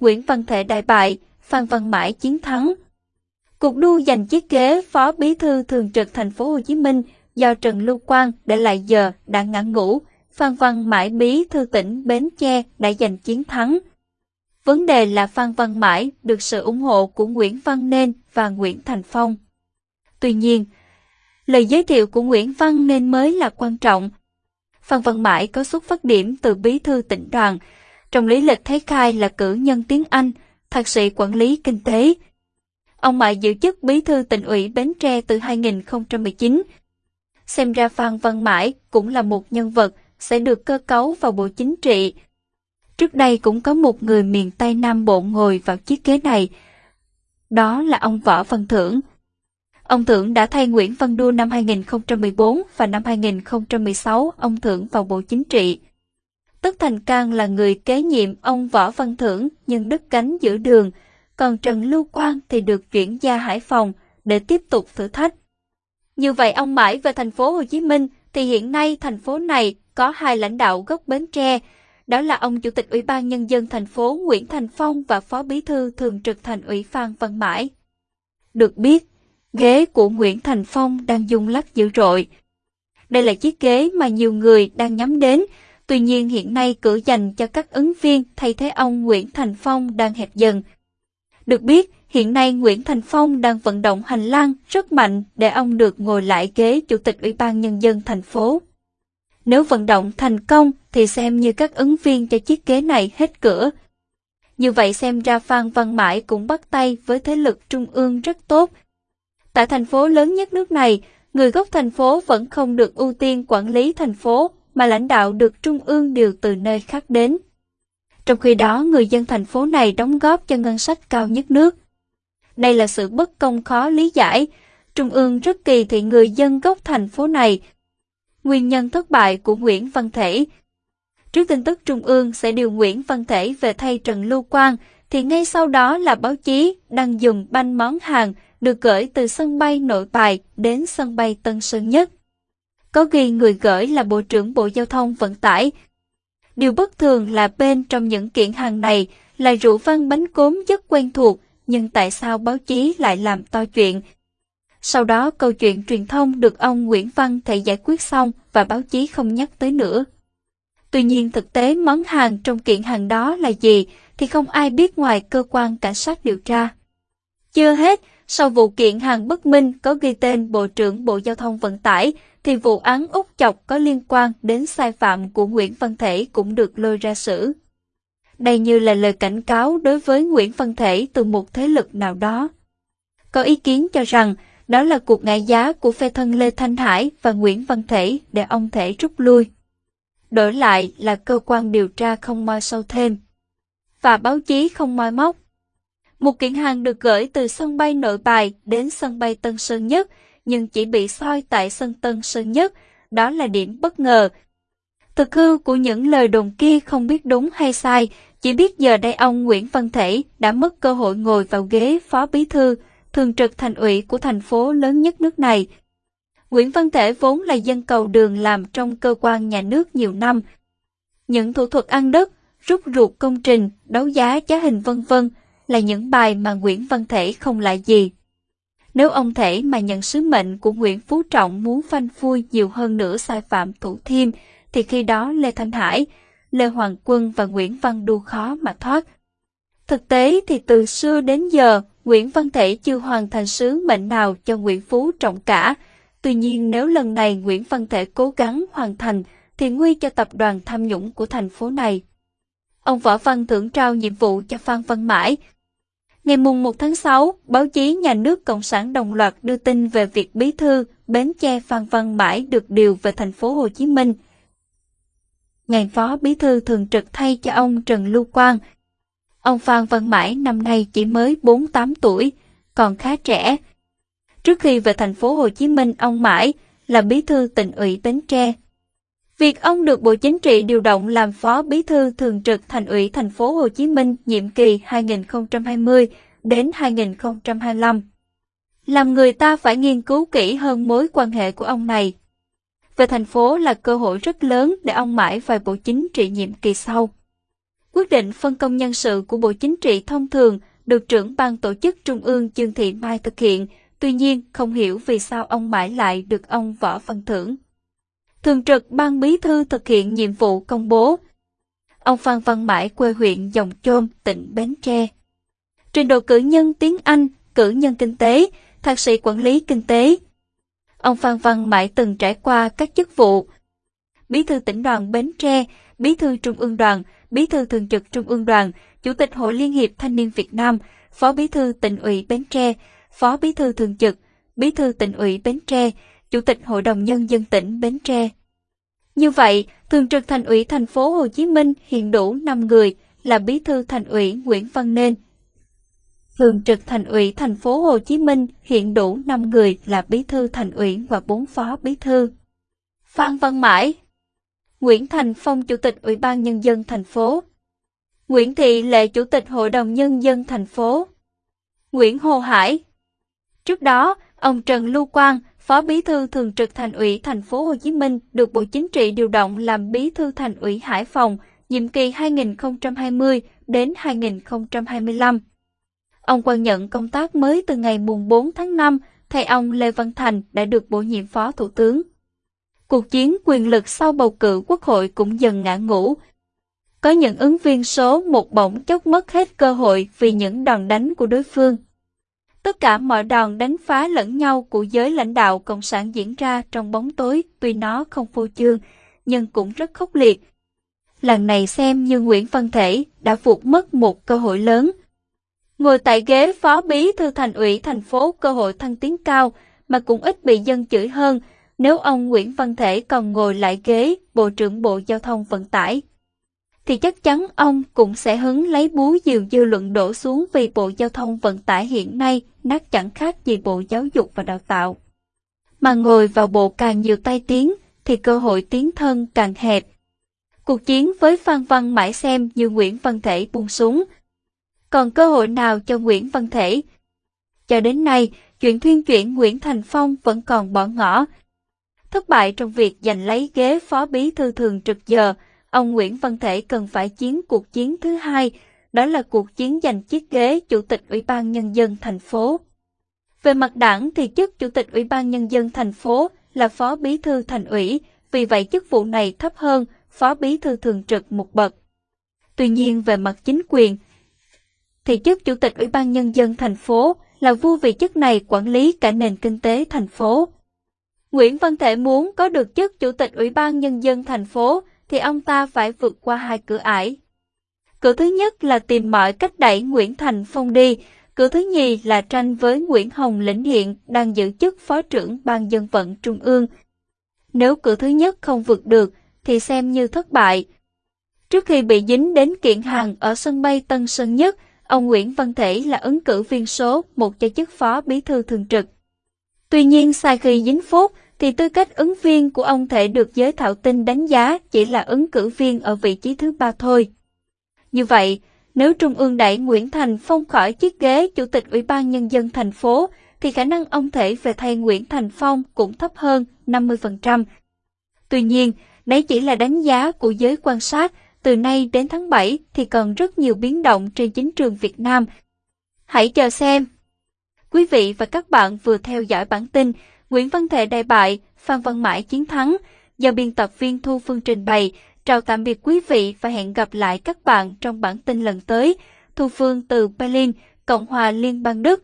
Nguyễn Văn Thể đại bại, Phan Văn Mãi chiến thắng. Cuộc đua giành chiếc ghế Phó Bí thư Thường trực thành phố Hồ Chí Minh do Trần Lưu Quang để lại giờ đã ngã ngủ, Phan Văn Mãi Bí thư tỉnh Bến Tre đã giành chiến thắng. Vấn đề là Phan Văn Mãi được sự ủng hộ của Nguyễn Văn Nên và Nguyễn Thành Phong. Tuy nhiên, lời giới thiệu của Nguyễn Văn Nên mới là quan trọng. Phan Văn Mãi có xuất phát điểm từ bí thư tỉnh đoàn, trong lý lịch thấy khai là cử nhân tiếng Anh, thạc sĩ quản lý kinh tế. Ông Mại giữ chức bí thư tỉnh ủy Bến Tre từ 2019. Xem ra Phan Văn Mãi cũng là một nhân vật sẽ được cơ cấu vào Bộ Chính trị. Trước đây cũng có một người miền Tây Nam Bộ ngồi vào chiếc ghế này. Đó là ông Võ Văn Thưởng. Ông Thưởng đã thay Nguyễn Văn Đua năm 2014 và năm 2016 ông Thưởng vào Bộ Chính trị. Tất Thành Cang là người kế nhiệm ông Võ Văn Thưởng nhưng đứt cánh giữa đường, còn Trần Lưu Quang thì được chuyển ra Hải Phòng để tiếp tục thử thách. Như vậy ông mãi về thành phố Hồ Chí Minh thì hiện nay thành phố này có hai lãnh đạo gốc Bến Tre, đó là ông Chủ tịch Ủy ban Nhân dân thành phố Nguyễn Thành Phong và Phó Bí thư Thường trực Thành ủy Phan Văn Mãi. Được biết, ghế của Nguyễn Thành Phong đang dùng lắc dữ dội. Đây là chiếc ghế mà nhiều người đang nhắm đến, tuy nhiên hiện nay cử dành cho các ứng viên thay thế ông Nguyễn Thành Phong đang hẹp dần. Được biết, hiện nay Nguyễn Thành Phong đang vận động hành lang rất mạnh để ông được ngồi lại ghế Chủ tịch Ủy ban Nhân dân thành phố. Nếu vận động thành công thì xem như các ứng viên cho chiếc ghế này hết cửa. Như vậy xem ra Phan Văn Mãi cũng bắt tay với thế lực trung ương rất tốt. Tại thành phố lớn nhất nước này, người gốc thành phố vẫn không được ưu tiên quản lý thành phố, mà lãnh đạo được trung ương điều từ nơi khác đến. Trong khi đó, người dân thành phố này đóng góp cho ngân sách cao nhất nước. Đây là sự bất công khó lý giải. Trung ương rất kỳ thị người dân gốc thành phố này Nguyên nhân thất bại của Nguyễn Văn Thể Trước tin tức Trung ương sẽ điều Nguyễn Văn Thể về thay Trần Lưu Quang, thì ngay sau đó là báo chí đang dùng banh món hàng được gửi từ sân bay Nội Bài đến sân bay Tân Sơn Nhất. Có ghi người gửi là Bộ trưởng Bộ Giao thông Vận tải. Điều bất thường là bên trong những kiện hàng này là rượu văn bánh cốm rất quen thuộc, nhưng tại sao báo chí lại làm to chuyện sau đó câu chuyện truyền thông được ông Nguyễn Văn Thể giải quyết xong và báo chí không nhắc tới nữa. Tuy nhiên thực tế món hàng trong kiện hàng đó là gì thì không ai biết ngoài cơ quan cảnh sát điều tra. Chưa hết, sau vụ kiện hàng bất minh có ghi tên Bộ trưởng Bộ Giao thông Vận tải, thì vụ án út chọc có liên quan đến sai phạm của Nguyễn Văn Thể cũng được lôi ra xử. Đây như là lời cảnh cáo đối với Nguyễn Văn Thể từ một thế lực nào đó. Có ý kiến cho rằng, đó là cuộc ngại giá của phe thân Lê Thanh Hải và Nguyễn Văn Thể để ông Thể rút lui. Đổi lại là cơ quan điều tra không moi sâu thêm. Và báo chí không moi móc. Một kiện hàng được gửi từ sân bay nội bài đến sân bay Tân Sơn Nhất, nhưng chỉ bị soi tại sân Tân Sơn Nhất, đó là điểm bất ngờ. Thực hư của những lời đồn kia không biết đúng hay sai, chỉ biết giờ đây ông Nguyễn Văn Thể đã mất cơ hội ngồi vào ghế phó bí thư, thường trực thành ủy của thành phố lớn nhất nước này. Nguyễn Văn Thể vốn là dân cầu đường làm trong cơ quan nhà nước nhiều năm. Những thủ thuật ăn đất, rút ruột công trình, đấu giá giá hình vân vân là những bài mà Nguyễn Văn Thể không lại gì. Nếu ông Thể mà nhận sứ mệnh của Nguyễn Phú Trọng muốn phanh phui nhiều hơn nữa sai phạm thủ thiêm, thì khi đó Lê Thanh Hải, Lê Hoàng Quân và Nguyễn Văn Đu khó mà thoát. Thực tế thì từ xưa đến giờ, Nguyễn Văn Thể chưa hoàn thành sứ mệnh nào cho Nguyễn Phú Trọng cả. Tuy nhiên nếu lần này Nguyễn Văn Thể cố gắng hoàn thành, thì nguy cho tập đoàn tham nhũng của thành phố này. Ông Võ Văn Thưởng trao nhiệm vụ cho Phan Văn Mãi. Ngày mùng 1 tháng 6, báo chí nhà nước Cộng sản đồng loạt đưa tin về việc bí thư Bến Tre Phan Văn Mãi được điều về thành phố Hồ Chí Minh. Ngày phó bí thư thường trực thay cho ông Trần Lưu Quang Ông Phan Văn Mãi năm nay chỉ mới 48 tuổi, còn khá trẻ. Trước khi về thành phố Hồ Chí Minh, ông Mãi là bí thư tỉnh ủy Bến Tre. Việc ông được Bộ Chính trị điều động làm phó bí thư thường trực thành ủy thành phố Hồ Chí Minh nhiệm kỳ 2020 đến 2025 làm người ta phải nghiên cứu kỹ hơn mối quan hệ của ông này. Về thành phố là cơ hội rất lớn để ông mãi vào Bộ Chính trị nhiệm kỳ sau. Quyết định phân công nhân sự của Bộ Chính trị thông thường được trưởng ban tổ chức Trung ương Dương Thị Mai thực hiện, tuy nhiên không hiểu vì sao ông mãi lại được ông Võ Văn Thưởng. Thường trực ban bí thư thực hiện nhiệm vụ công bố. Ông Phan Văn Mãi quê huyện Dòng Chôm, tỉnh Bến Tre. Trình độ cử nhân tiếng Anh, cử nhân kinh tế, thạc sĩ quản lý kinh tế. Ông Phan Văn Mãi từng trải qua các chức vụ Bí thư tỉnh đoàn Bến Tre, Bí thư Trung ương đoàn, Bí thư Thường trực Trung ương đoàn, Chủ tịch Hội Liên hiệp Thanh niên Việt Nam, Phó Bí thư tỉnh ủy Bến Tre, Phó Bí thư Thường trực, Bí thư tỉnh ủy Bến Tre, Chủ tịch Hội đồng Nhân dân tỉnh Bến Tre. Như vậy, Thường trực Thành ủy thành phố Hồ Chí Minh hiện đủ 5 người là Bí thư Thành ủy Nguyễn Văn Nên. Thường trực Thành ủy thành phố Hồ Chí Minh hiện đủ 5 người là Bí thư Thành ủy và 4 phó Bí thư. Phan Văn Mãi Nguyễn Thành Phong Chủ tịch Ủy ban Nhân dân thành phố Nguyễn Thị Lệ Chủ tịch Hội đồng Nhân dân thành phố Nguyễn Hồ Hải Trước đó, ông Trần Lưu Quang, Phó Bí thư Thường trực Thành ủy Thành phố Hồ Chí Minh được Bộ Chính trị điều động làm Bí thư Thành ủy Hải Phòng, nhiệm kỳ 2020 đến 2025. Ông Quang nhận công tác mới từ ngày mùng 4 tháng 5, thay ông Lê Văn Thành đã được bổ nhiệm Phó Thủ tướng. Cuộc chiến quyền lực sau bầu cử quốc hội cũng dần ngã ngũ. Có những ứng viên số một bỗng chốc mất hết cơ hội vì những đòn đánh của đối phương. Tất cả mọi đòn đánh phá lẫn nhau của giới lãnh đạo Cộng sản diễn ra trong bóng tối tuy nó không phô trương, nhưng cũng rất khốc liệt. Lần này xem như Nguyễn Văn Thể đã vụt mất một cơ hội lớn. Ngồi tại ghế phó bí thư thành ủy thành phố cơ hội thăng tiến cao mà cũng ít bị dân chửi hơn nếu ông Nguyễn Văn Thể còn ngồi lại ghế Bộ trưởng Bộ Giao thông Vận tải, thì chắc chắn ông cũng sẽ hứng lấy búa diều dư luận đổ xuống vì Bộ Giao thông Vận tải hiện nay nát chẳng khác gì Bộ Giáo dục và Đào tạo. Mà ngồi vào bộ càng nhiều tay tiếng thì cơ hội tiến thân càng hẹp. Cuộc chiến với Phan Văn mãi xem như Nguyễn Văn Thể buông xuống. Còn cơ hội nào cho Nguyễn Văn Thể? Cho đến nay, chuyện thuyên chuyển Nguyễn Thành Phong vẫn còn bỏ ngỏ, Thất bại trong việc giành lấy ghế phó bí thư thường trực giờ, ông Nguyễn Văn Thể cần phải chiến cuộc chiến thứ hai, đó là cuộc chiến giành chiếc ghế Chủ tịch Ủy ban Nhân dân thành phố. Về mặt đảng thì chức Chủ tịch Ủy ban Nhân dân thành phố là phó bí thư thành ủy, vì vậy chức vụ này thấp hơn phó bí thư thường trực một bậc. Tuy nhiên về mặt chính quyền, thì chức Chủ tịch Ủy ban Nhân dân thành phố là vua vì chức này quản lý cả nền kinh tế thành phố. Nguyễn Văn Thể muốn có được chức Chủ tịch Ủy ban Nhân dân thành phố thì ông ta phải vượt qua hai cửa ải. Cửa thứ nhất là tìm mọi cách đẩy Nguyễn Thành Phong đi, cửa thứ nhì là tranh với Nguyễn Hồng Lĩnh Hiện đang giữ chức Phó trưởng Ban dân vận Trung ương. Nếu cửa thứ nhất không vượt được thì xem như thất bại. Trước khi bị dính đến kiện hàng ở sân bay Tân Sơn Nhất, ông Nguyễn Văn Thể là ứng cử viên số một cho chức Phó Bí thư Thường trực. Tuy nhiên sai khi dính phốt, thì tư cách ứng viên của ông thể được giới thạo tin đánh giá chỉ là ứng cử viên ở vị trí thứ ba thôi. Như vậy, nếu Trung ương đẩy Nguyễn Thành Phong khỏi chiếc ghế Chủ tịch Ủy ban Nhân dân thành phố, thì khả năng ông thể về thay Nguyễn Thành Phong cũng thấp hơn 50%. Tuy nhiên, đấy chỉ là đánh giá của giới quan sát, từ nay đến tháng 7 thì còn rất nhiều biến động trên chính trường Việt Nam. Hãy chờ xem! Quý vị và các bạn vừa theo dõi bản tin Nguyễn Văn Thể đại bại, Phan Văn Mãi chiến thắng, do biên tập viên Thu Phương trình bày. Chào tạm biệt quý vị và hẹn gặp lại các bạn trong bản tin lần tới. Thu Phương từ Berlin, Cộng hòa Liên bang Đức.